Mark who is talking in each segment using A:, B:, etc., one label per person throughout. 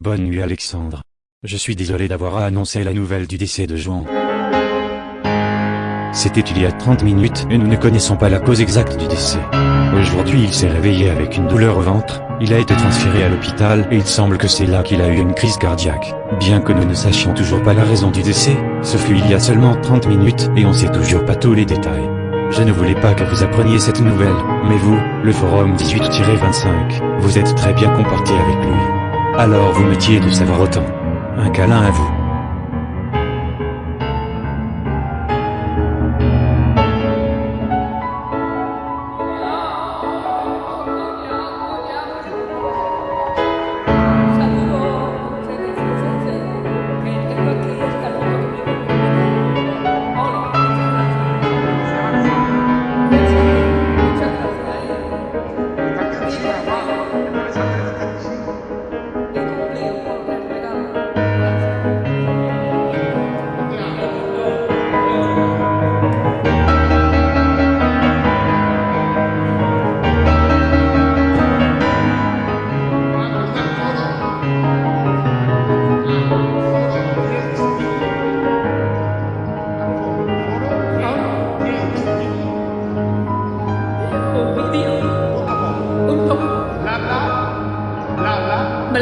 A: Bonne nuit Alexandre. Je suis désolé d'avoir à annoncer la nouvelle du décès de Juan. C'était il y a 30 minutes et nous ne connaissons pas la cause exacte du décès. Aujourd'hui il s'est réveillé avec une douleur au ventre, il a été transféré à l'hôpital et il semble que c'est là qu'il a eu une crise cardiaque. Bien que nous ne sachions toujours pas la raison du décès, ce fut il y a seulement 30 minutes et on sait toujours pas tous les détails. Je ne voulais pas que vous appreniez cette nouvelle, mais vous, le forum 18-25, vous êtes très bien comporté avec lui. Alors vous métiez de savoir autant. Un câlin à vous.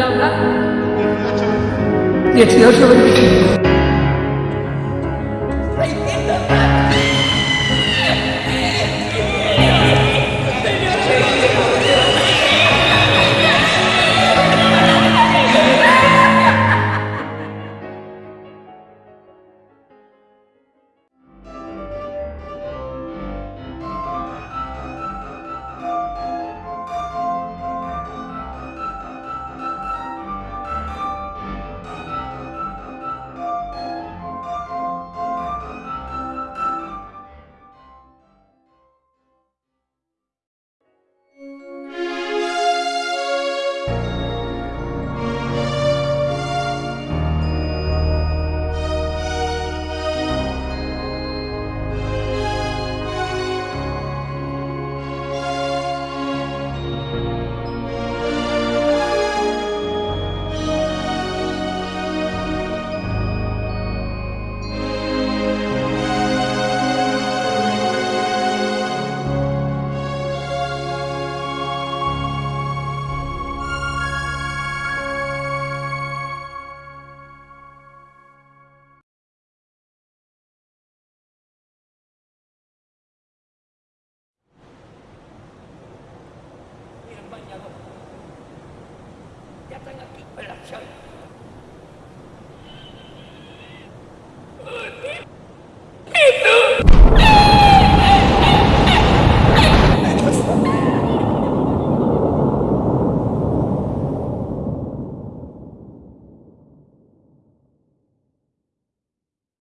B: แล้ว
C: ก็เสียเ están aquí, pero soy.